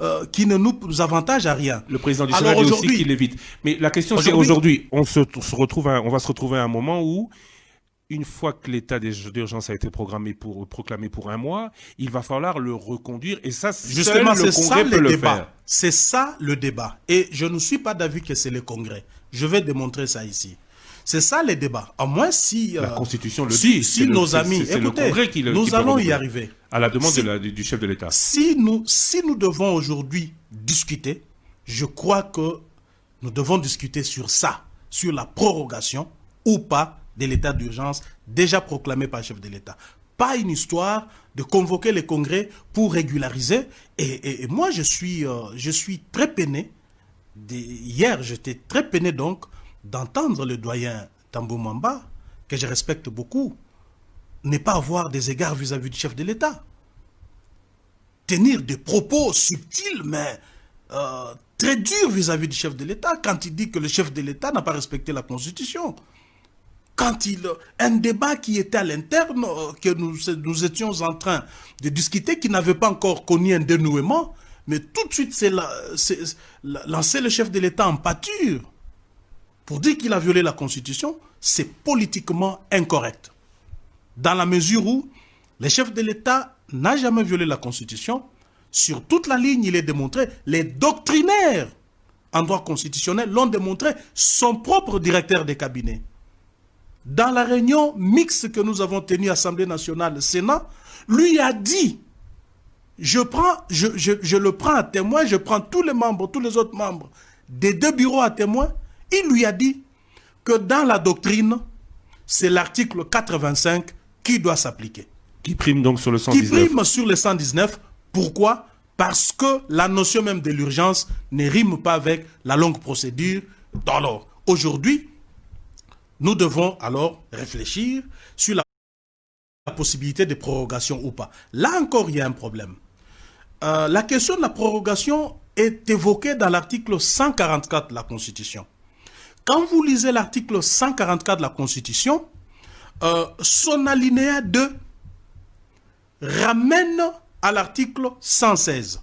euh, qui ne nous avantage à rien. Le président du Sénat dit aussi qu'il évite. Mais la question c'est aujourd'hui, on se, retrouve, on va se retrouver à un moment où une fois que l'état d'urgence a été programmé pour, proclamé pour un mois, il va falloir le reconduire. Et ça, justement, c'est ça le débat. C'est ça le débat. Et je ne suis pas d'avis que c'est le Congrès. Je vais démontrer ça ici. C'est ça les débats. À moins si... la euh, Constitution le dit. Si nos amis... Écoutez, le nous allons y arriver. À la demande du chef de l'État. Si nous, si nous devons aujourd'hui discuter, je crois que nous devons discuter sur ça, sur la prorogation ou pas de l'état d'urgence déjà proclamé par le chef de l'État. Pas une histoire de convoquer les congrès pour régulariser. Et, moi, je suis, euh, je suis très peiné. hier, j'étais très peiné donc d'entendre le doyen Tambou Mamba, que je respecte beaucoup, ne pas avoir des égards vis-à-vis du chef de l'État. Tenir des propos subtils, mais euh, très durs vis-à-vis du chef de l'État, quand il dit que le chef de l'État n'a pas respecté la Constitution quand il un débat qui était à l'interne euh, que nous, nous étions en train de discuter qui n'avait pas encore connu un dénouement mais tout de suite c'est lancer le chef de l'État en pâture pour dire qu'il a violé la constitution c'est politiquement incorrect dans la mesure où le chef de l'État n'a jamais violé la constitution. Sur toute la ligne il est démontré. Les doctrinaires en droit constitutionnel l'ont démontré. Son propre directeur des cabinets. Dans la réunion mixte que nous avons tenue Assemblée nationale, Sénat, lui a dit, je, le prends à témoin, je prends tous les membres, tous les autres membres des deux bureaux à témoin, il lui a dit que dans la doctrine, c'est l'article 85 qui doit s'appliquer. Qui prime donc sur le 119 Qui prime sur le 119. Pourquoi? Parce que la notion même de l'urgence ne rime pas avec la longue procédure. Alors, aujourd'hui, nous devons alors réfléchir sur la possibilité de prorogation ou pas. Là encore, il y a un problème. Euh, la question de la prorogation est évoquée dans l'article 144 de la Constitution. Quand vous lisez l'article 144 de la Constitution, euh, son alinéa 2 ramène à l'article 116.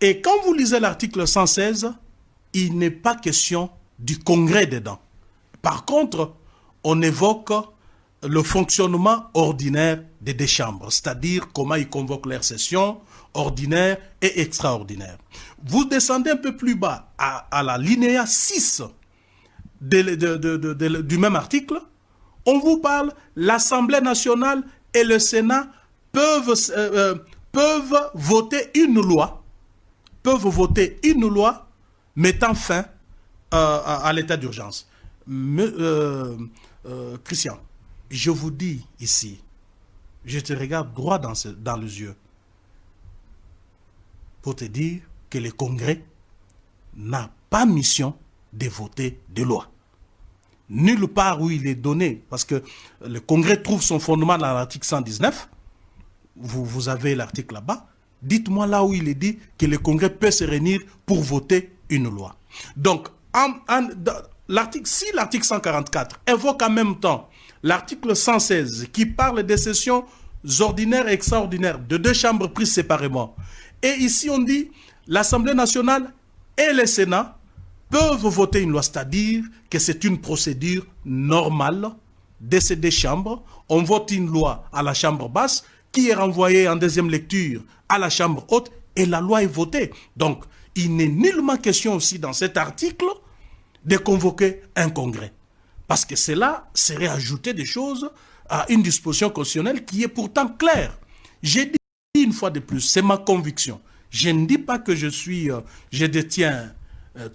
Et quand vous lisez l'article 116, il n'est pas question du Congrès dedans. Par contre, on évoque le fonctionnement ordinaire des deux chambres, c'est-à-dire comment ils convoquent leurs sessions ordinaires et extraordinaires. Vous descendez un peu plus bas à, la linéa 6 du même article, on vous parle, l'Assemblée nationale et le Sénat peuvent, euh, euh, peuvent voter une loi, peuvent voter une loi mettant fin euh, à l'état d'urgence. Christian, je vous dis ici, je te regarde droit dans les yeux pour te dire que le Congrès n'a pas mission de voter des lois. Nulle part où il est donné, parce que le Congrès trouve son fondement dans l'article 119, vous, avez l'article là-bas, dites-moi là où il est dit que le Congrès peut se réunir pour voter une loi. Donc, si l'article 144 évoque en même temps l'article 116 qui parle des sessions ordinaires et extraordinaires de deux chambres prises séparément, et ici on dit l'Assemblée nationale et le Sénat peuvent voter une loi, c'est-à-dire que c'est une procédure normale de ces deux chambres. On vote une loi à la chambre basse qui est renvoyée en deuxième lecture à la chambre haute et la loi est votée. Donc, il n'est nullement question aussi dans cet article de convoquer un congrès. Parce que cela serait ajouter des choses à une disposition constitutionnelle qui est pourtant claire. J'ai dit une fois de plus, c'est ma conviction. Je ne dis pas que je suis, euh, je détiens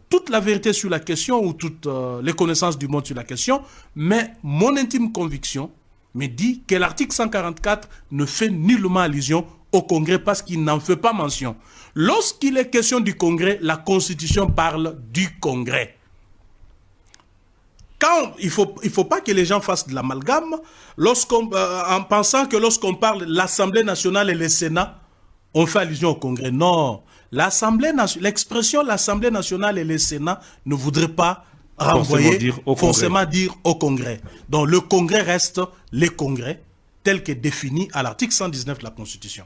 toute la vérité sur la question ou toutes euh, les connaissances du monde sur la question, mais mon intime conviction me dit que l'article 144 ne fait nullement allusion au Congrès parce qu'il n'en fait pas mention. Lorsqu'il est question du Congrès, la Constitution parle du Congrès il ne faut, pas que les gens fassent de l'amalgame euh, en pensant que lorsqu'on parle l'Assemblée nationale et le Sénat, on fait allusion au Congrès. Non, l'Assemblée l'expression l'Assemblée nationale et le Sénat ne voudraient pas renvoyer, forcément dire au Congrès. Donc le Congrès reste le Congrès tel que défini à l'article 119 de la Constitution.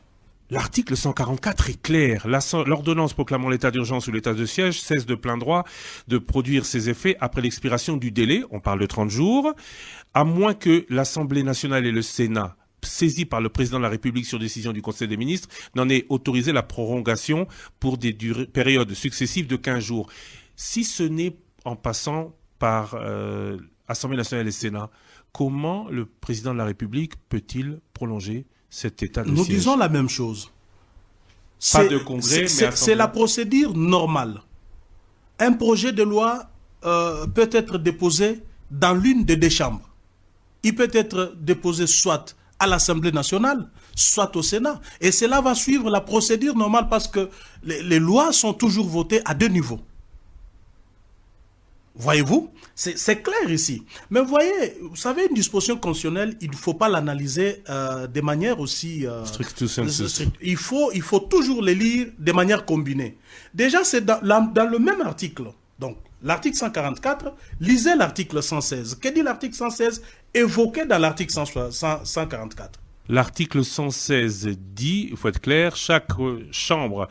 L'article 144 est clair. L'ordonnance proclamant l'état d'urgence ou l'état de siège cesse de plein droit de produire ses effets après l'expiration du délai, on parle de 30 jours, à moins que l'Assemblée nationale et le Sénat saisis par le président de la République sur décision du Conseil des ministres, n'en aient autorisé la prolongation pour des périodes successives de 15 jours. Si ce n'est en passant par euh, Assemblée nationale et Sénat, comment le président de la République peut-il prolonger cet état de Nous siège? disons la même chose. Pas de congrès, C'est la procédure normale. Un projet de loi euh, peut être déposé dans l'une des deux chambres. Il peut être déposé soit à l'Assemblée nationale, soit au Sénat. Et cela va suivre la procédure normale parce que les lois sont toujours votées à deux niveaux. Voyez-vous? C'est clair ici. Mais vous voyez, vous savez, une disposition constitutionnelle, il ne faut pas l'analyser euh, de manière aussi... Euh, il, faut, il faut toujours les lire de manière combinée. Déjà, c'est dans, dans, le même article. Donc, l'article 144, lisez l'article 116. Que dit l'article 116 évoqué dans l'article 144 L'article 116 dit, il faut être clair, chaque euh, chambre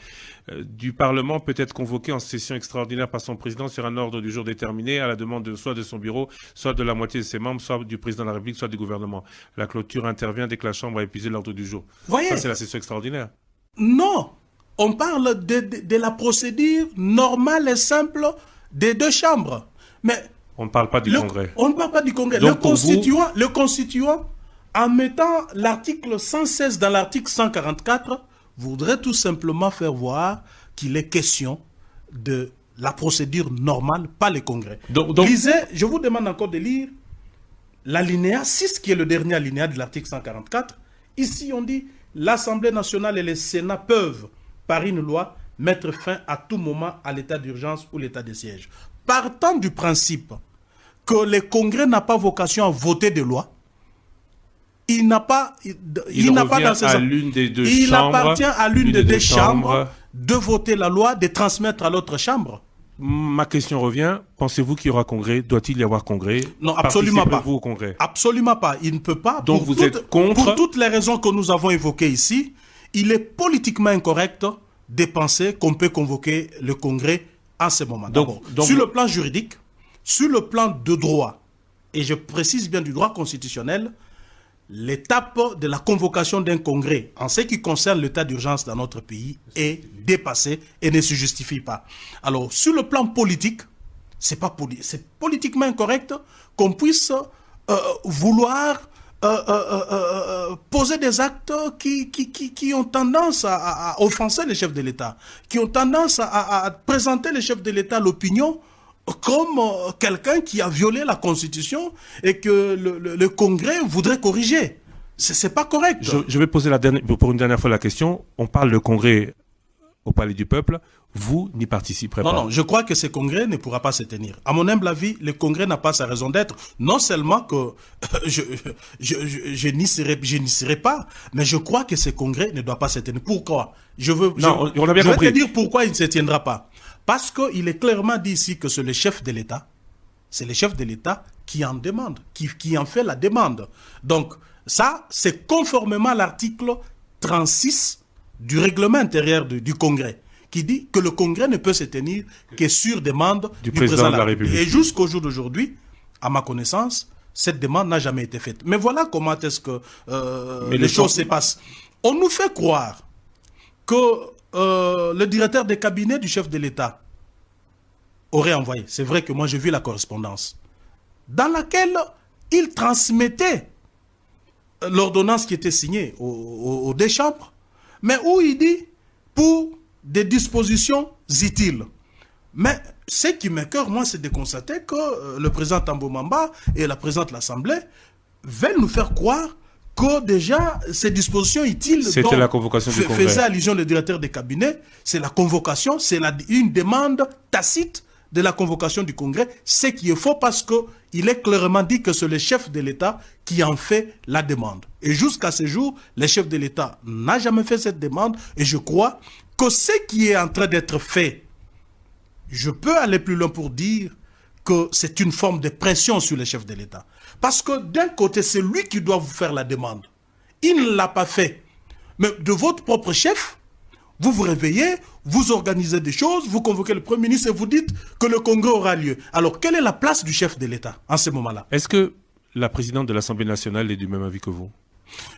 euh, du Parlement peut être convoquée en session extraordinaire par son président sur un ordre du jour déterminé à la demande de, soit de son bureau, soit de la moitié de ses membres, soit du président de la République, soit du gouvernement. La clôture intervient dès que la Chambre a épuisé l'ordre du jour. Voyez, Ça, c'est la session extraordinaire. Non, on parle de, la procédure normale et simple des deux chambres. Mais on ne parle pas du Congrès. On ne parle pas du Congrès. le, constituant, le constituant, en mettant l'article 116 dans l'article 144, voudrait tout simplement faire voir qu'il est question de la procédure normale, pas le Congrès. Donc, Lisez, je vous demande encore de lire l'alinéa 6, qui est le dernier alinéa de l'article 144. Ici, on dit l'Assemblée nationale et le Sénat peuvent, par une loi, mettre fin à tout moment à l'état d'urgence ou l'état de siège. Partant du principe que le Congrès n'a pas vocation à voter des lois, il n'a pas, il, n'a pas dans ses à l'une des deux il appartient à l'une des, deux chambres, de voter la loi, de transmettre à l'autre chambre. Ma question revient. Pensez-vous qu'il y aura congrès? Doit-il y avoir congrès? Non, absolument pas. Vous au congrès? Absolument pas. Il ne peut pas. Donc vous êtes contre? Pour toutes les raisons que nous avons évoquées ici, il est politiquement incorrect de penser qu'on peut convoquer le congrès en ce moment. Donc, sur le plan juridique, sur le plan de droit, et je précise bien du droit constitutionnel, l'étape de la convocation d'un congrès en ce qui concerne l'état d'urgence dans notre pays est dépassée et ne se justifie pas. Alors, sur le plan politique, c'est politiquement incorrect qu'on puisse euh, vouloir euh, euh, poser des actes qui, qui, qui, ont tendance à, offenser les chefs de l'État, qui ont tendance à, présenter les chefs de l'État l'opinion comme euh, quelqu'un qui a violé la Constitution et que le, Congrès voudrait corriger. C'est pas correct. Je, vais poser pour une dernière fois la question. On parle de Congrès au Palais du Peuple. Vous n'y participerez pas. Non, non, je crois que ce congrès ne pourra pas se tenir. À mon humble avis, le congrès n'a pas sa raison d'être. Non seulement que je, je, je, n'y serai, serai, pas, mais je crois que ce congrès ne doit pas se tenir. Pourquoi? Je veux, non, on a bien je vais te dire pourquoi il ne se tiendra pas. Parce qu'il est clairement dit ici que c'est le chef de l'État, c'est le chef de l'État qui en demande, qui, qui en fait la demande. Donc, ça, c'est conformément à l'article 36 du règlement intérieur du, Congrès, qui dit que le Congrès ne peut se tenir que sur demande du, président, de la République. Et jusqu'au jour d'aujourd'hui, à ma connaissance, cette demande n'a jamais été faite. Mais voilà comment est-ce que euh, les choses se passent. On nous fait croire que euh, le directeur des cabinets du chef de l'État aurait envoyé, c'est vrai que moi j'ai vu la correspondance, dans laquelle il transmettait l'ordonnance qui était signée aux, deux chambres, mais où il dit pour des dispositions utiles. Mais ce qui m'écœure, moi, c'est de constater que euh, le président Tambomamba et la présidente de l'Assemblée veulent nous faire croire que déjà ces dispositions utiles c'était la convocation du Congrès. faisait allusion le directeur des cabinets, c'est la convocation, c'est une demande tacite de la convocation du Congrès, ce qui est faux parce que il est clairement dit que c'est le chef de l'État qui en fait la demande. Et jusqu'à ce jour, le chef de l'État n'a jamais fait cette demande et je crois que ce qui est en train d'être fait, je peux aller plus loin pour dire que c'est une forme de pression sur le chef de l'État. Parce que d'un côté, c'est lui qui doit vous faire la demande. Il ne l'a pas fait. Mais de votre propre chef, vous vous réveillez, vous organisez des choses, vous convoquez le Premier ministre et vous dites que le Congrès aura lieu. Alors, quelle est la place du chef de l'État en ce moment-là? Est-ce que la présidente de l'Assemblée nationale est du même avis que vous?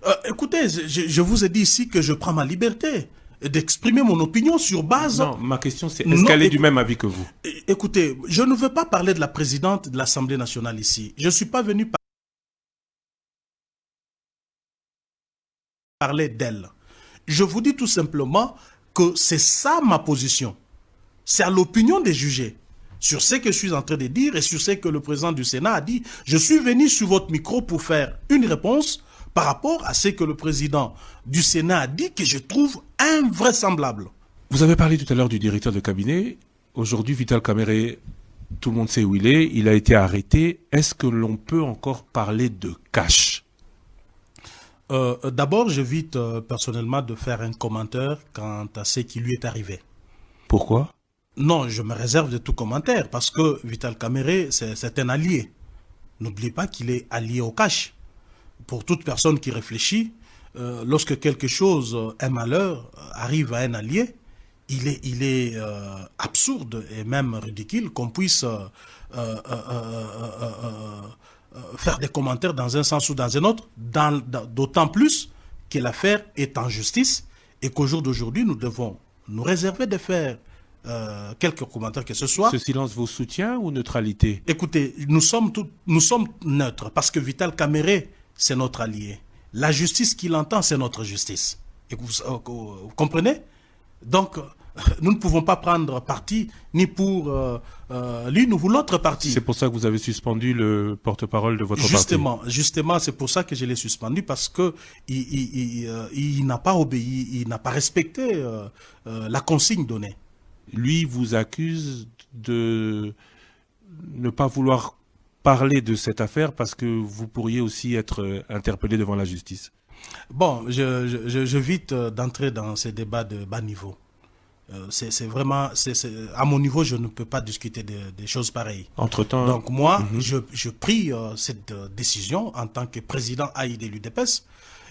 Euh, Écoutez, je, vous ai dit ici que je prends ma liberté d'exprimer mon opinion sur base... Non, ma question c'est, est-ce qu'elle est du même avis que vous? Écoutez, je ne veux pas parler de la présidente de l'Assemblée nationale ici. Je ne suis pas venu parler d'elle. Je vous dis tout simplement que c'est ça ma position. C'est à l'opinion des jugés sur ce que je suis en train de dire et sur ce que le président du Sénat a dit. Je suis venu sur votre micro pour faire une réponse par rapport à ce que le président du Sénat a dit que je trouve invraisemblable. Vous avez parlé tout à l'heure du directeur de cabinet. Aujourd'hui, Vital Caméré, tout le monde sait où il est. Il a été arrêté. Est-ce que l'on peut encore parler de cash? Euh, D'abord, j'évite euh, personnellement de faire un commentaire quant à ce qui lui est arrivé. Pourquoi? Non, je me réserve de tout commentaire parce que Vital Caméré, c'est un allié. N'oubliez pas qu'il est allié au cash. Pour toute personne qui réfléchit, euh, lorsque quelque chose, un malheur, arrive à un allié, il est, il est absurde et même ridicule qu'on puisse euh, faire des commentaires dans un sens ou dans un autre, d'autant plus que l'affaire est en justice et qu'au jour d'aujourd'hui, nous devons nous réserver de faire euh, quelques commentaires que ce soit. Ce silence vous soutient ou neutralité? Écoutez, nous sommes, nous sommes neutres parce que Vital Caméré, c'est notre allié. La justice qu'il entend, c'est notre justice. Et vous, euh, vous comprenez? Donc, nous ne pouvons pas prendre parti ni pour euh, euh, l'une ou l'autre partie. C'est pour ça que vous avez suspendu le porte-parole de votre justement, parti. Justement, c'est pour ça que je l'ai suspendu parce que il, euh, n'a pas obéi, il n'a pas respecté la consigne donnée. Lui vous accuse de ne pas vouloir parler de cette affaire parce que vous pourriez aussi être interpellé devant la justice. Bon, je, d'entrer dans ces débats de bas niveau. Euh, c'est vraiment, à mon niveau, je ne peux pas discuter des choses pareilles. Entre-temps... Donc moi, mhm. je, je, prie euh, cette euh, décision en tant que président AI de l'UDPS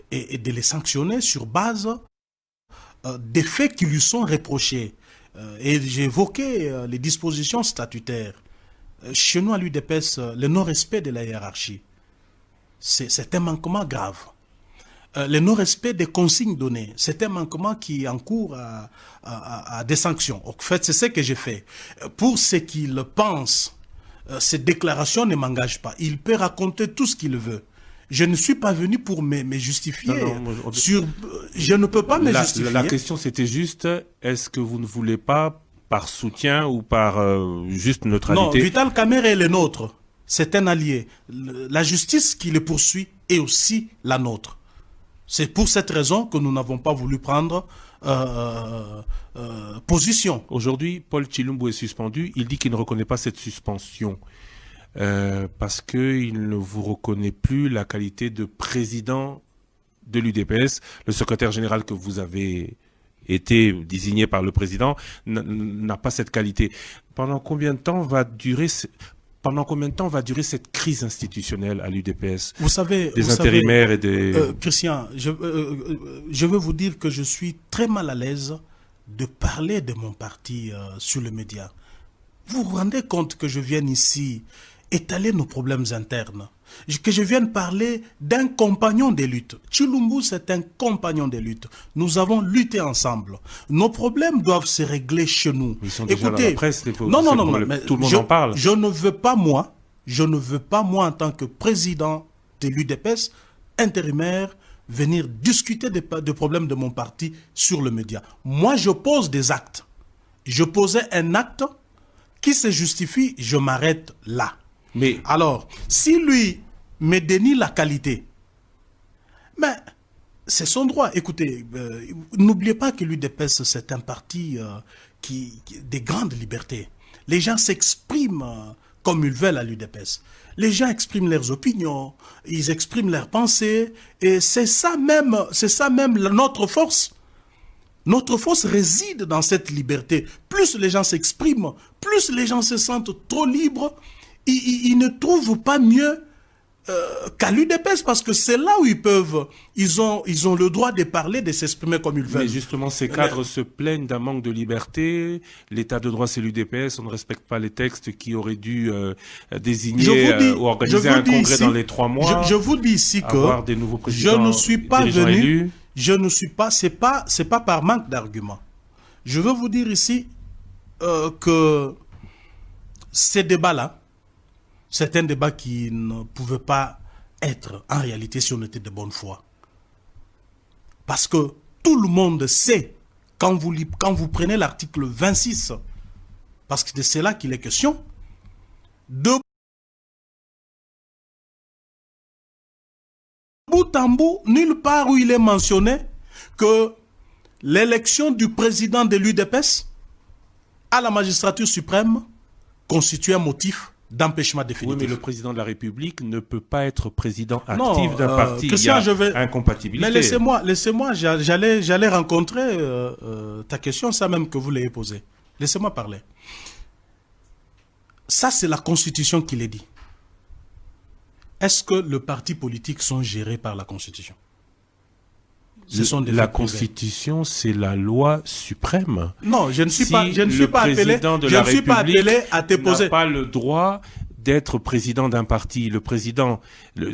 et, de les sanctionner sur base des faits qui lui sont reprochés. et j'ai évoqué les dispositions statutaires. chez nous, à l'UDPS, le non-respect de la hiérarchie, c'est un manquement grave. Euh, le non-respect des consignes données. C'est un manquement qui encourt à, à, à, des sanctions. En fait, c'est ce que j'ai fait. Pour ce qu'il pense, euh, cette déclaration ne m'engage pas. Il peut raconter tout ce qu'il veut. Je ne suis pas venu pour me, justifier. sur, je ne peux pas me justifier. La question, c'était juste, est-ce que vous ne voulez pas, par soutien ou par euh, juste neutralité? Non, Vital Kamere est le nôtre. C'est un allié. La justice qui le poursuit est aussi la nôtre. C'est pour cette raison que nous n'avons pas voulu prendre euh, euh, euh, position. Aujourd'hui, Paul Chilumbu est suspendu. Il dit qu'il ne reconnaît pas cette suspension parce qu'il ne vous reconnaît plus la qualité de président de l'UDPS. Le secrétaire général que vous avez été désigné par le président n'a pas cette qualité. Pendant combien de temps va durer pendant combien de temps va durer cette crise institutionnelle à l'UDPS Vous savez, des intérimaires et des. Euh, Christian, je, euh, euh, je veux vous dire que je suis très mal à l'aise de parler de mon parti sur le média. Vous vous rendez compte que je viens ici étaler nos problèmes internes que je vienne parler d'un compagnon des luttes. Chilumbu, c'est un compagnon des luttes. Nous avons lutté ensemble. Nos problèmes doivent se régler chez nous. Ils sont Écoutez, déjà dans la presse, non, non, non, mais tout le monde je, en parle. Je ne veux pas, moi, je ne veux pas, moi, en tant que président de l'UDPS, intérimaire, venir discuter des, des problèmes de mon parti sur le média. Moi, je pose des actes. Je posais un acte qui se justifie, je m'arrête là. Alors, si lui me dénie la qualité, mais c'est son droit. Écoutez, euh, n'oubliez pas que l'UDPS, c'est un parti euh, qui, des grandes libertés. Les gens s'expriment euh, comme ils veulent à l'UDPS. Les gens expriment leurs opinions, ils expriment leurs pensées, et c'est ça même, c'est ça même notre force. Notre force réside dans cette liberté. Plus les gens s'expriment, plus les gens se sentent trop libres, ils, ne trouvent pas mieux euh, qu'à l'UDPS parce que c'est là où ils peuvent, ils ont, ils ont le droit de parler, de s'exprimer comme ils veulent. Mais justement, ces cadres se plaignent d'un manque de liberté. L'état de droit, c'est l'UDPS. On ne respecte pas les textes qui auraient dû euh, désigner euh, ou organiser un congrès dans les trois mois. Je, vous dis ici que des nouveaux je ne suis pas venu, je ne suis pas, c'est pas, c'est pas par manque d'arguments. Je veux vous dire ici que ces débats-là, c'est un débat qui ne pouvait pas être en réalité si on était de bonne foi. Parce que tout le monde sait, quand vous, quand vous prenez l'article 26, parce que c'est là qu'il est question, de bout en bout, nulle part où il est mentionné que l'élection du président de l'UDPS à la magistrature suprême constitue un motif d'empêchement définitif. Oui, mais le président de la République ne peut pas être président actif d'un euh, parti. Il y a je vais... incompatibilité. Mais laissez-moi, laissez-moi, j'allais, j'allais rencontrer euh, euh, ta question, ça même que vous l'ayez posée. Laissez-moi parler. Ça, c'est la Constitution qui l'a dit. Est-ce que les partis politiques sont gérés par la Constitution? Ce sont des la Constitution, c'est la loi suprême. Non, je ne suis pas, je ne suis pas appelé, je ne suis pas appelé à te poser. pas le droit d'être président d'un parti. Le président,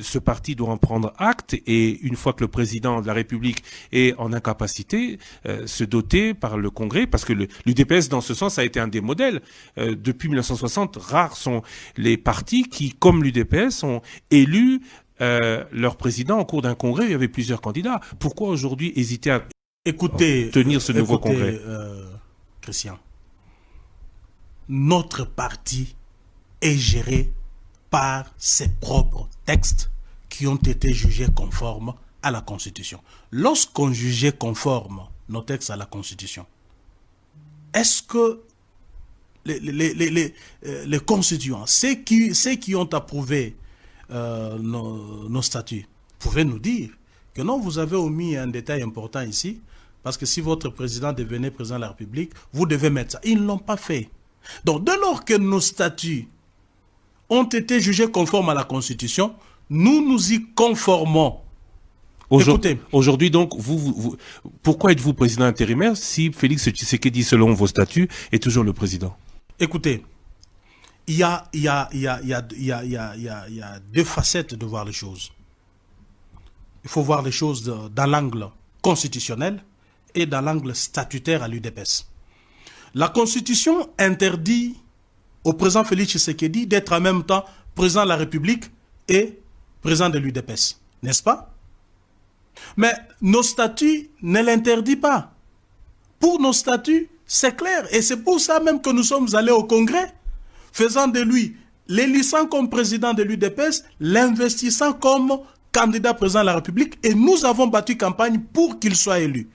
ce parti doit en prendre acte et une fois que le président de la République est en incapacité, euh, se doter par le Congrès, parce que l'UDPS dans ce sens a été un des modèles. Euh, depuis 1960, rares sont les partis qui, comme l'UDPS, ont élu euh, leur président au cours d'un congrès, il y avait plusieurs candidats. Pourquoi aujourd'hui hésiter à écoutez, tenir ce nouveau congrès euh, Christian, notre parti est géré par ses propres textes qui ont été jugés conformes à la Constitution. Lorsqu'on jugeait conforme nos textes à la Constitution, est-ce que les, les, les, les, constituants, ceux qui, ceux qui ont approuvé euh, nos, statuts. Vous pouvez nous dire que non, vous avez omis un détail important ici, parce que si votre président devenait président de la République, vous devez mettre ça. Ils ne l'ont pas fait. Donc, dès lors que nos statuts ont été jugés conformes à la Constitution, nous nous y conformons. Aujourd'hui, donc, vous, pourquoi êtes-vous président intérimaire si Félix Tshisekedi, selon vos statuts, est toujours le président? Écoutez, il y a, il y, a, il, y a, il, y a, il, y a, il, y a, il y a deux facettes de voir les choses. Il faut voir les choses dans l'angle constitutionnel et dans l'angle statutaire à l'UDPS. La Constitution interdit au président Félix Tshisekedi d'être en même temps président de la République et président de l'UDPS. N'est-ce pas? Mais nos statuts ne l'interdisent pas. Pour nos statuts, c'est clair. Et c'est pour ça même que nous sommes allés au Congrès faisant de lui l'élissant comme président de l'UDPS, l'investissant comme candidat président de la République et nous avons battu campagne pour qu'il soit élu.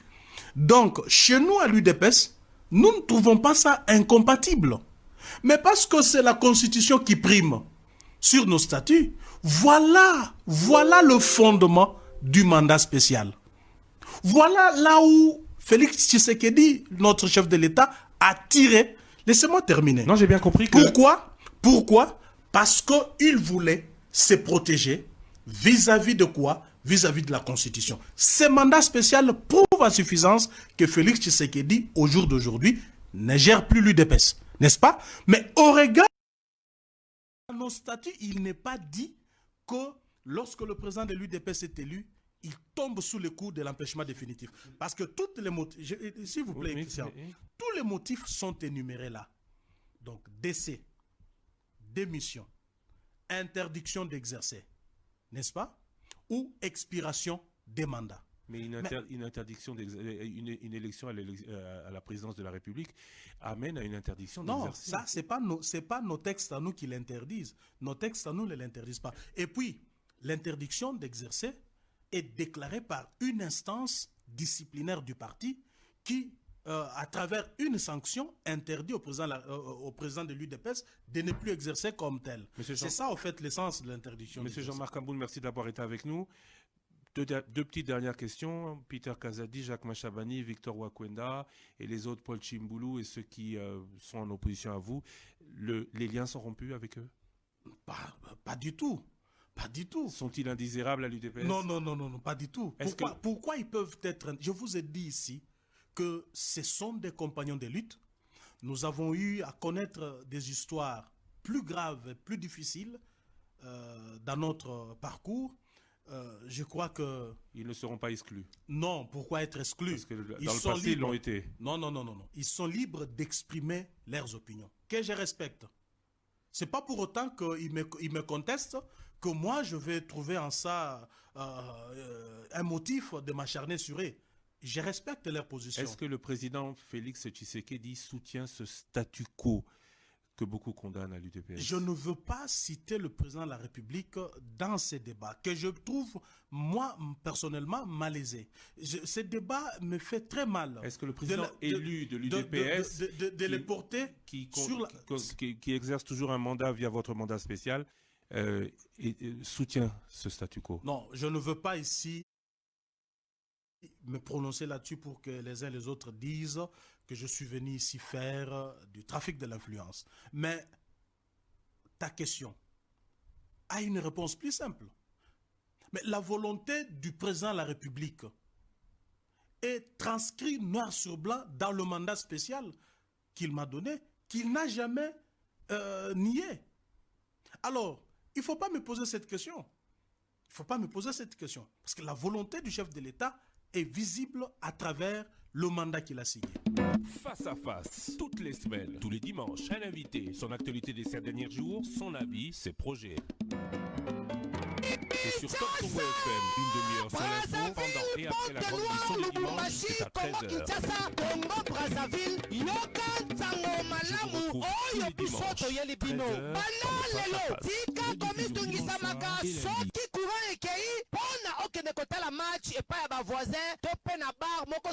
Donc, chez nous à l'UDPS, nous ne trouvons pas ça incompatible. Mais parce que c'est la Constitution qui prime sur nos statuts, voilà, voilà le fondement du mandat spécial. Voilà là où Félix Tshisekedi, notre chef de l'État, a tiré Laissez-moi terminer. Non, j'ai bien compris que... Pourquoi? Pourquoi? Parce qu'il voulait se protéger vis-à-vis de quoi? Vis-à-vis de la Constitution. Ces mandats spéciaux prouvent à suffisance que Félix Tshisekedi, au jour d'aujourd'hui, ne gère plus l'UDPS. N'est-ce pas? Mais au regard de nos statuts, il n'est pas dit que lorsque le président de l'UDPS est élu, il tombe sous le coup de l'empêchement définitif. Parce que toutes les motifs, s'il vous plaît, tous les motifs sont énumérés là. Donc, décès, démission, interdiction d'exercer, n'est-ce pas? Ou expiration des mandats. Mais une, interdiction, euh, une, élection euh, à, la présidence de la République amène à une interdiction d'exercer. Non, ça, ce n'est pas, nos, pas nos textes à nous qui l'interdisent. Nos textes à nous ne l'interdisent pas. Et puis, l'interdiction d'exercer est déclaré par une instance disciplinaire du parti qui, euh, à travers une sanction, interdit au président, euh, au président de l'UDPS de ne plus exercer comme tel. C'est ça, en fait, l'essence de l'interdiction. Monsieur Jean-Marc Amboul, merci d'avoir été avec nous. Deux, petites dernières questions. Peter Kazadi, Jacques Machabani, Victor Wakwenda et les autres, Paul Chimboulou et ceux qui euh, sont en opposition à vous, le, les liens sont rompus avec eux? Pas, pas du tout. Pas du tout. Sont-ils indésirables à l'UDPS Non, non, non, non, non, pas du tout. Pourquoi, pourquoi ils peuvent être... Je vous ai dit ici que ce sont des compagnons de lutte. Nous avons eu à connaître des histoires plus graves et plus difficiles euh, dans notre parcours. Euh, je crois que... Ils ne seront pas exclus. Non, pourquoi être exclus? Parce que dans ils le sont passé, ils l'ont été. Non, non, non, non, non. Ils sont libres d'exprimer leurs opinions, que je respecte. C'est pas pour autant qu'ils me, ils me contestent que moi, je vais trouver en ça euh, un motif de m'acharner sur eux. Je respecte leur position. Est-ce que le président Félix Tshisekedi soutient ce statu quo que beaucoup condamnent à l'UDPS. Je ne veux pas citer le président de la République dans ces débats, que je trouve, moi, personnellement, malaisé. ce débat me fait très mal. Est-ce que le président élu de l'UDPS... De, les porter qui, qui, exerce toujours un mandat via votre mandat spécial, euh, soutient ce statu quo Non, je ne veux pas ici me prononcer là-dessus pour que les uns et les autres disent que je suis venu ici faire du trafic de l'influence. Mais ta question a une réponse plus simple. Mais la volonté du président de la République est transcrite noir sur blanc dans le mandat spécial qu'il m'a donné, qu'il n'a jamais euh, nié. Alors, il ne faut pas me poser cette question. Il ne faut pas me poser cette question. Parce que la volonté du chef de l'État est visible à travers le mandat qu'il a signé. Face à face, toutes les semaines, tous les dimanches, un invité, son actualité des sept derniers jours, son avis, ses projets. Sur Top Congo FM, une demi-heure sur l'info, pendant et après la grande émission du dimanche, c'est à 13h. Congo Brazzaville, yoka ntango malamu oyo biso toyeli bino. bana lelo tika komistungisamaka soki courant ekei mpona okende kotala match epai ya bavoisin to mpe na bar moko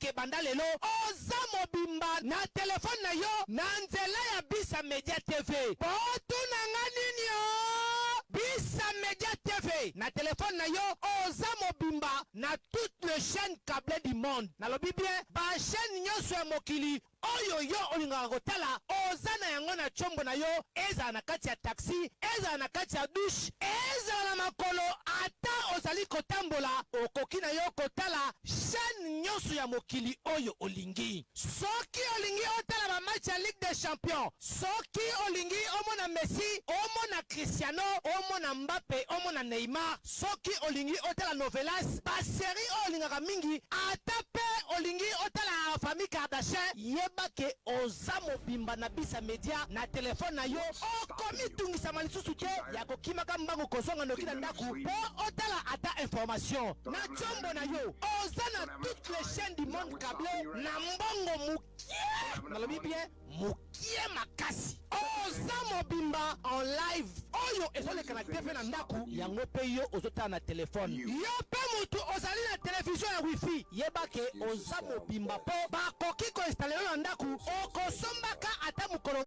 ke banda lelo. Oza mobimba na telefone na yo na nzela ya bisa media tv potunanga nini o bisa media tv na telefone na yo oza mobimba na toutes les chaînes câblées du monde. Nalobi bien bachaîne nyonso ya mokili oyo yo olingaka kotala oza na yango na tshombo na yo ezala na kati ya taxi ezala na kati ya dushe ezala na makolo ata ozali kotambola okoki na yo kotala chaîne nyonso ya mokili oyo olingi. Soki olingi otala bamatch ya ligue des champions soki olingi omona messi omona cristiano omona mbape omona neymar soki olingi otala novelas baseri oyo olingaka mingi ata mpe olingi otala famille kardashin yeba ke oza mobimba na bisa media na telefone na yo okomi tungisama lisusu te ya kokimaka mbango kozonga noki na ndako mpo otala ata information. Na tshombo na yo oza na toutes les chaînes du monde câblé na mbongo mokie nalobi bien mokie makasi. Oza mobimba en live oyo ezoleka na tv na ndako yango mpe yo ozotala na telefone yo mpe motu ozali na televizio ya wifi yeba ke oza mobimba mpo bakoki koinstale yo na ndako okosombaka ata mokolo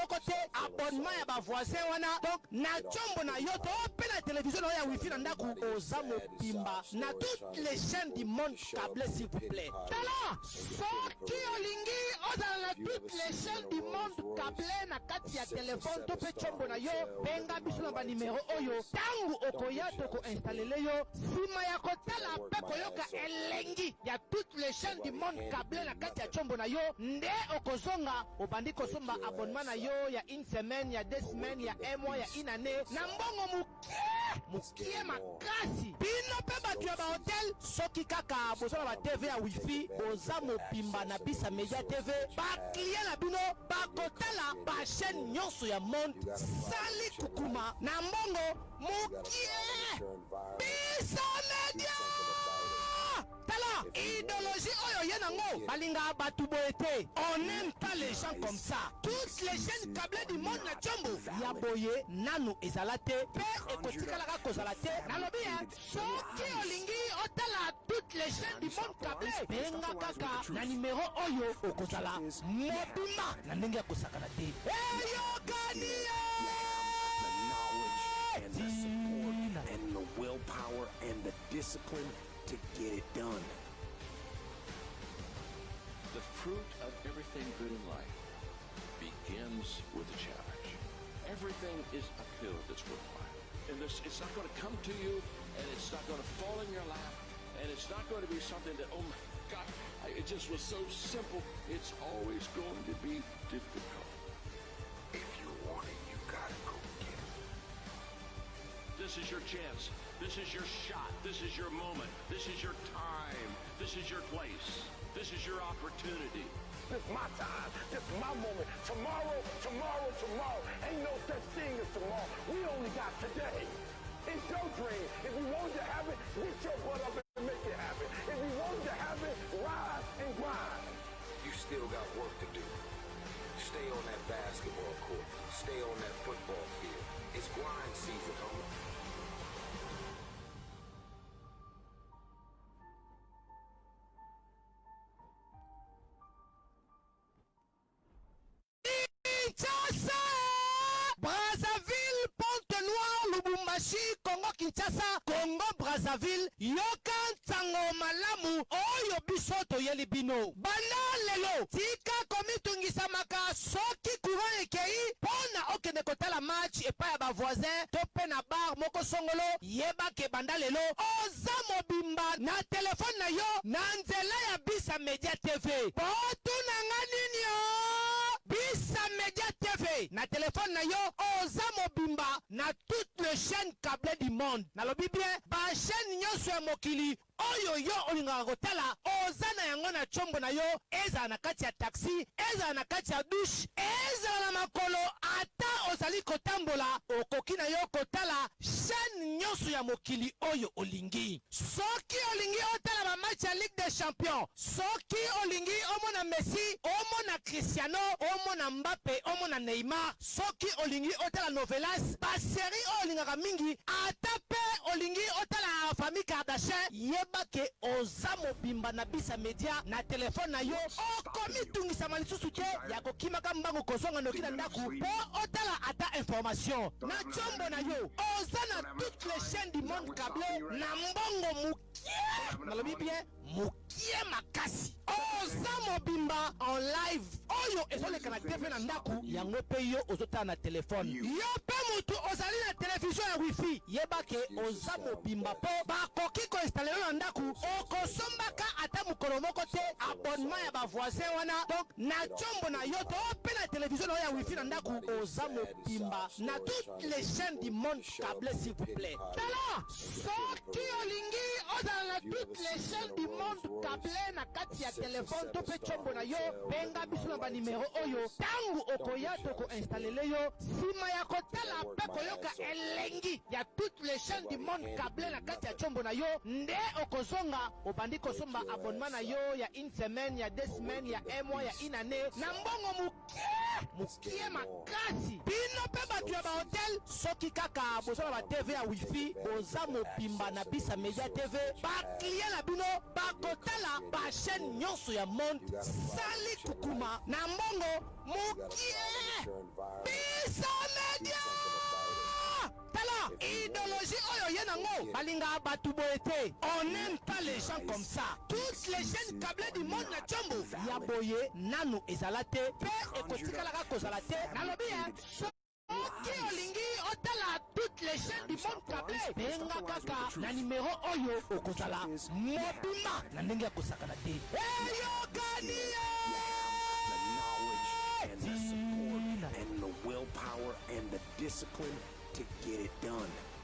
moko te abonnement ya bavoisin wana. Donc na nzombo na yo to mpe na televizio na yo ya wifi na ndako oza mobimba na toutes les chaînes du monde câblé s'il vous plaît. Tala soki olingi ozala na toutes les chaînes du monde kable na kati ya telefone to mpe tshombo na yo benga biso na banimero oyo. Ntango okoya tokoinstalele yo nsima ya kotala mpe koyoka elengi. Ya toutes les chaînes du monde kable na kati ya tshombo na yo nde okozonga obandi kosomba abonnement na yo ya une semaine ya deux semaines ya un mois ya une année. Na mbongo mokie mokie makasi. Bino mpe bato ya bahotel soki kaka boza na batv ya wifi boza mobimba na bisa media tv baklie na bino bakotala bachaîne nyonso ya monde. Sali kukuma. Na mbongo mokie bisa media tala idéologie. Oyo ye nango. Balingaka bato boye te. On aime pas les gens comme ça. Toutes les chaînes câblées du monde na tshombo ya boye nanu ezala te. Mpe ekotikalaka kozala te. Nalobi ye soki olingi otala toutes les chaînes du monde câblé benga kaka na nimero oyo okozala. Mobima na ndenge ya kosakana te. Eyokani ye and the support and the willpower and the discipline to get it done. The fruit of everything good in life begins with a challenge. Everything is uphill that's required. And this, it's not going to come to you, and it's not going to fall in your lap, and it's not going to be something that, oh my God, it just was so simple. It's always going to be difficult. If you want it, you gotta go get it. This is your chance. This is your shot. This is your moment. This is your time. This is your place. This is your opportunity. This is my time. This is my moment. Tomorrow, tomorrow, tomorrow. Ain't no such thing as tomorrow. We only got today. It's your dream. If you want to have it, get your butt up and make it happen. If you want to have it, rise and grind. You still got work to do. Stay on that basketball court. Stay on that football field. It's grind season, homie. Lubumbashi kongo kinshasa kongo brazzaville yoka ntango malamu oyo biso toyeli bino. Banda lelo tika komitungisamaka soki courant ekei mpo na okende kotala match epai ya bavoisin to mpe na bar moko songolo yebake banda lelo oza mobimba na telefone na yo na nzela ya bisa media tv potunanga nini o bisa media tv na telefone na yo oza mobimba na toutes les chaînes câblées du monde. Nalobi bien bachaîne nyonso ya mokili oyo yo olingaka kotala oza na yango na tshombo na yo ezala na kati ya taxi ezala na kati ya dushe ezala na makolo ata ozali kotambola okoki na yo kotala chaîne nyonso ya mokili oyo olingi. Soki olingi otala bamatch ya ligue des champions soki olingi omona messi omona cristiano omona mbappe omona neymar soki olingi otala novelas baseri oyo olingaka mingi ata mpe olingi otala famille kardashin yeba ke oza mobimba na bisa media na telefone na yo okomitungisama lisusu te ya kokimaka mbango kozonga noki na ndako mpo otala ata information. Na tshombo na yo oza na toutes les chaînes du monde câblé na mbongo mokie nalobi bien mokie makasi. Oza mobimba en live oyo ezoleka na tv na ndako yango mpe yo ozotala na telefone. Yo mpe motu ozali na televizio ya wifi yebake oza mobimba mpo bakoki koinstale yo na ndako okosombaka ata mokolo moko te abonnement ya bavoisin wana. Donc na tshombo na yo to mpe na televizio na yo ya wifi na ndako oza mobimba na toutes les chaînes du monde câblé s'il vous plaît. Tala soki olingi ozala na toutes les chaînes du monde câblé na kati ya telefone to mpe tshombo na yo benga biso na banimero oyo. Ntango okoya tokoinstalele yo nsima ya kotala mpe koyoka elengi ya toutes les chaînes du monde câblé na kati ya tshombo na yo nde okozonga obandi kosomba abonnement na yo ya une semaine ya deux semaines ya un mois ya une année. Na mbongo mokie mokie makasi. Bino mpe bato ya bahotel soki kaka boza na batv ya wifi boza mobimba na bisa media tv baklie na bino bakotala bachaîne nyonso ya monde. sali kukuma. na mbongo mokie bisa media tala idéologie oyo ye nango balingaka bato boye te. On n'aime pas les gens comme ça. Toutes les chaînes câblées du monde na tiombo ya boye nanu ezala te. Mpe ekotikalaka kozala te. Nalobi ye soki olingi otala toutes les chaînes du monde câblé benga kaka na nimero oyo okozala. Mobima na ndenge ya kosakana te. Eyokani the support and the willpower and the discipline to get it done.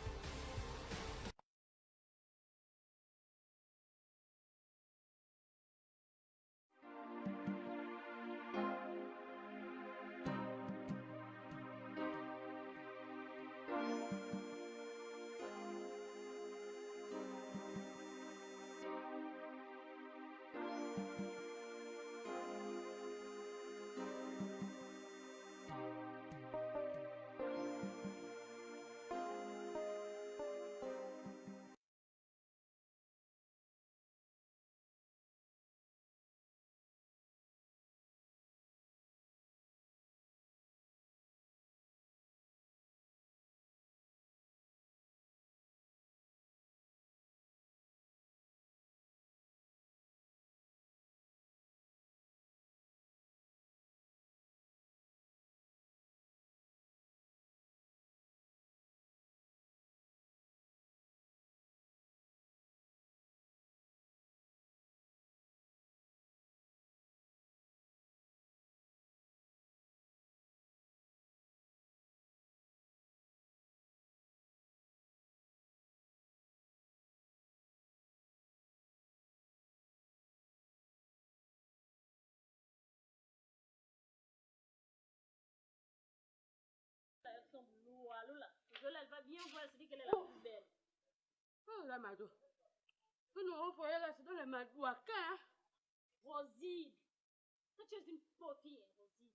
Rosine.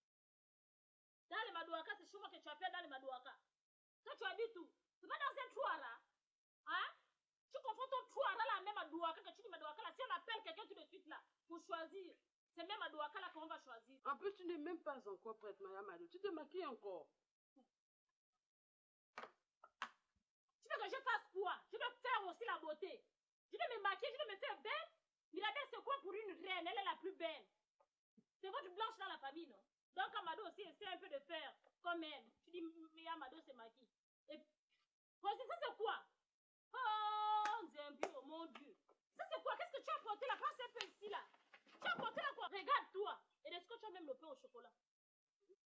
Dans les madouaka, c'est chez moi que tu appelles dans les madouaka. Toi tu habites où? C'est pas dans un trou là Hein? Tu confonds ton trou là, la même madouaka que tu dis madouaka là. Si on appelle quelqu'un tout de suite là, pour choisir, c'est même madouaka là qu'on va choisir. En plus, tu n'es même pas encore prête, Maya Mado. Tu te maquilles encore. Tu veux que je fasse quoi? Je veux faire aussi la beauté. Je vais me maquiller, je vais me faire belle. Mirabelle, c'est quoi pour une reine? Elle est la plus belle. C'est votre blanche dans la famille, non? Donc Amado aussi essaie un peu de faire comme elle. Tu dis, mais Amado se maquille. Et Rosie, ça c'est quoi? Oh, Zembio, mon Dieu. Ça c'est quoi? Qu'est-ce que tu as porté là? Passe un peu ici là. Tu as porté là quoi? Regarde-toi. Et est-ce que tu as même le pain au chocolat?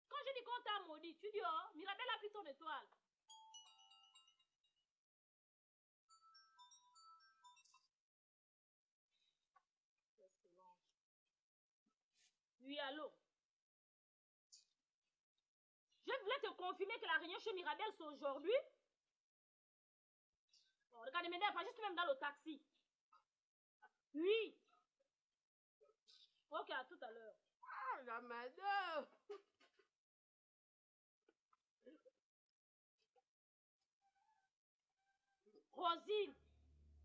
Quand je dis qu'on t'a maudit, tu dis, oh, Mirabelle a pris ton étoile. Oui, allô Je voulais te confirmer que la réunion chez Mirabel, c'est aujourd'hui. Bon, regarde, m'énerve pas, juste même dans le taxi. Oui. Ok, à tout à l'heure. Ah, la madame Rosine,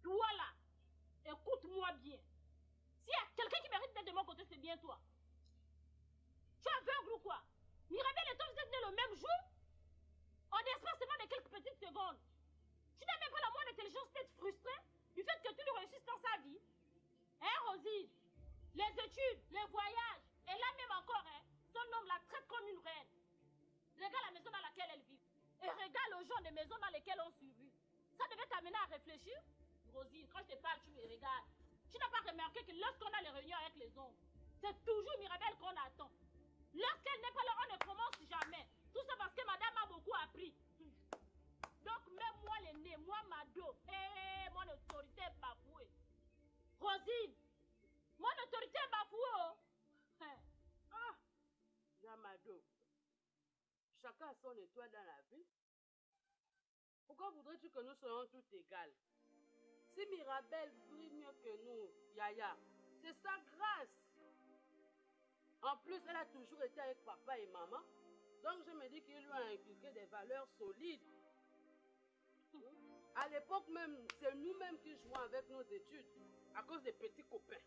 toi là, écoute-moi bien. S'il y a quelqu'un qui mérite d'être de mon côté, c'est bien toi. Tu es aveugle ou quoi Mirabel et toi, vous êtes nés le même jour En espacement quelques petites secondes. Tu n'as même pas la moindre intelligence d'être frustré du fait que tu ne réussisses dans sa vie. Hein, Rosine Les études, les voyages, et là même encore, hein, son homme la traite comme une reine. Regarde la maison dans laquelle elle vit. Et regarde le genre de maisons dans lesquelles on survit. Ça devait t'amener à réfléchir? Rosine, quand je te parle, tu me regardes. Tu n'as pas remarqué que lorsqu'on a les réunions avec les hommes, c'est toujours Mirabel qu'on attend. Lorsqu'elle n'est pas là, on ne commence jamais. Tout ça parce que madame a beaucoup appris. Donc, même moi, l'aîné, moi, Mado, eh, mon autorité est bafouée. Rosine, mon autorité est bafouée. Oh. Hein. Ah Yamado. Chacun a son étoile dans la vie. Pourquoi voudrais-tu que nous soyons tous égales? Si Mirabel brille mieux que nous, Yaya, c'est sa grâce. En plus, elle a toujours été avec papa et maman. Donc, je me dis qu'il lui a inculqué des valeurs solides. À l'époque même, c'est nous-mêmes qui jouons avec nos études à cause des petits copains.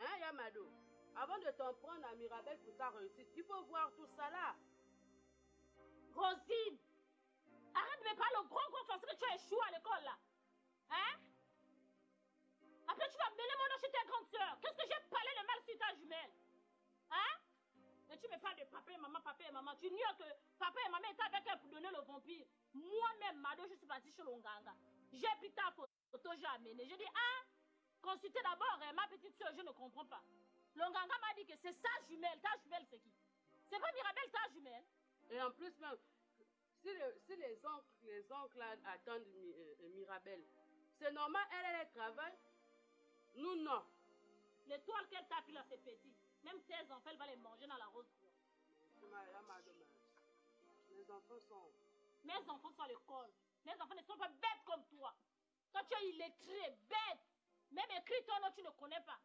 Hein, Yamado? Avant de t'en prendre à Mirabel pour sa réussite, il faut voir tout ça là. Rosine, arrête de me parler le gros gros français que tu as échoué à l'école là. Hein? Après, tu vas mêler mon nom chez ta grande soeur. Qu'est-ce que j'ai parlé le mal sur ta jumelle? Hein? Tu me parles de papa et maman, papa et maman. Tu ignores que papa et maman étaient avec elle pour donner le vampire. Moi-même, Mado, je suis partie chez l'Onganga. J'ai pris ta photo, j'ai amené. J'ai dit, ah, consultez d'abord hein, ma petite soeur, je ne comprends pas. L'Onganga m'a dit que c'est sa jumelle. Ta jumelle, c'est qui? C'est pas Mirabelle, ta jumelle? Et en plus, même, si, le- si les oncles, les oncles attendent euh, Mirabelle, c'est normal, elle, elle, elle travaille. Nous, non. L'étoile qu'elle tape là, c'est petit. Même tes enfants, elle va les manger dans la rose. Madame. Les enfants sont. Mes enfants sont à l'école. Mes enfants ne sont pas bêtes comme toi. Toi, tu es illettré, bête. Même écrit ton nom, tu ne connais pas.